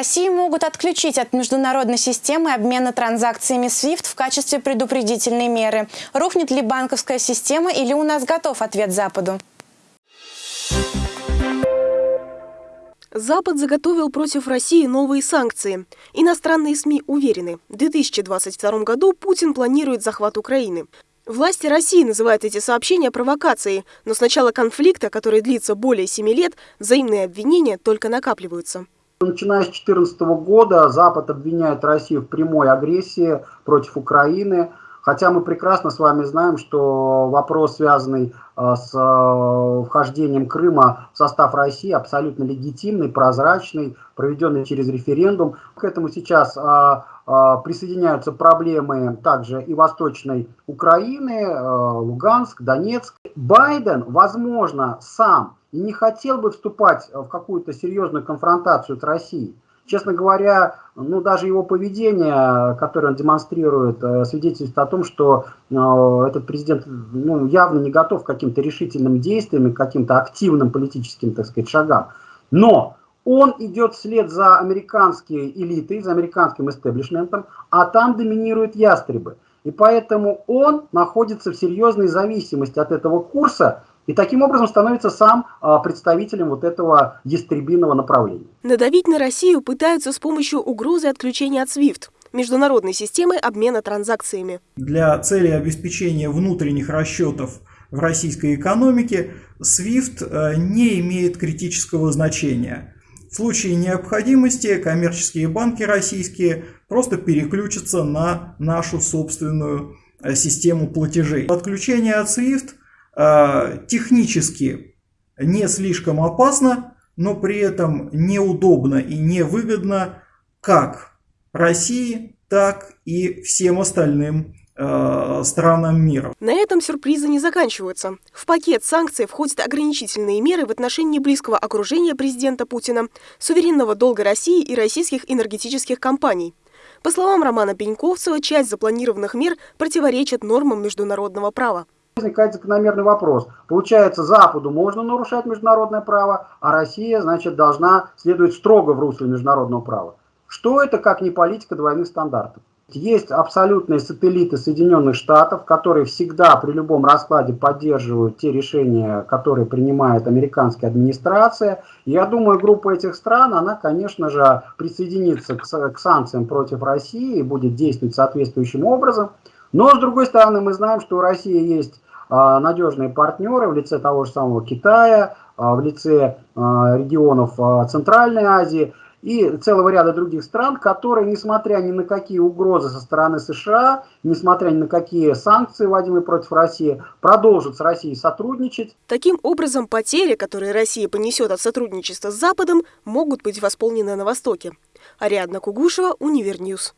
Россию могут отключить от международной системы обмена транзакциями SWIFT в качестве предупредительной меры. Рухнет ли банковская система или у нас готов ответ Западу? Запад заготовил против России новые санкции. Иностранные СМИ уверены, в 2022 году Путин планирует захват Украины. Власти России называют эти сообщения провокацией, но с начала конфликта, который длится более семи лет, взаимные обвинения только накапливаются. Начиная с 2014 года Запад обвиняет Россию в прямой агрессии против Украины. Хотя мы прекрасно с вами знаем, что вопрос, связанный э, с э, вхождением Крыма в состав России, абсолютно легитимный, прозрачный, проведенный через референдум. К этому сейчас э, присоединяются проблемы также и Восточной Украины, Луганск, Донецк. Байден, возможно, сам и не хотел бы вступать в какую-то серьезную конфронтацию с Россией. Честно говоря, ну даже его поведение, которое он демонстрирует, э, свидетельствует о том, что э, этот президент ну, явно не готов к каким-то решительным действиям, к каким-то активным политическим, так сказать, шагам. Но он идет вслед за американской элитой, за американским истеблишментом, а там доминируют ястребы. И поэтому он находится в серьезной зависимости от этого курса, и таким образом становится сам а, представителем вот этого ястребиного направления. Надавить на Россию пытаются с помощью угрозы отключения от SWIFT международной системы обмена транзакциями. Для цели обеспечения внутренних расчетов в российской экономике SWIFT э, не имеет критического значения. В случае необходимости коммерческие банки российские просто переключатся на нашу собственную э, систему платежей. Отключение от SWIFT технически не слишком опасно, но при этом неудобно и невыгодно как России, так и всем остальным э, странам мира. На этом сюрпризы не заканчиваются. В пакет санкций входят ограничительные меры в отношении близкого окружения президента Путина, суверенного долга России и российских энергетических компаний. По словам Романа Пеньковцева, часть запланированных мер противоречит нормам международного права возникает закономерный вопрос. Получается, Западу можно нарушать международное право, а Россия, значит, должна следовать строго в русле международного права. Что это, как не политика двойных стандартов? Есть абсолютные сателлиты Соединенных Штатов, которые всегда при любом раскладе поддерживают те решения, которые принимает американская администрация. Я думаю, группа этих стран, она, конечно же, присоединится к, к санкциям против России и будет действовать соответствующим образом. Но, с другой стороны, мы знаем, что у России есть а, надежные партнеры в лице того же самого Китая, а, в лице а, регионов Центральной Азии и целого ряда других стран, которые, несмотря ни на какие угрозы со стороны США, несмотря ни на какие санкции, вводимые против России, продолжат с Россией сотрудничать. Таким образом, потери, которые Россия понесет от сотрудничества с Западом, могут быть восполнены на Востоке. Ариадна Кугушева, Универньюз.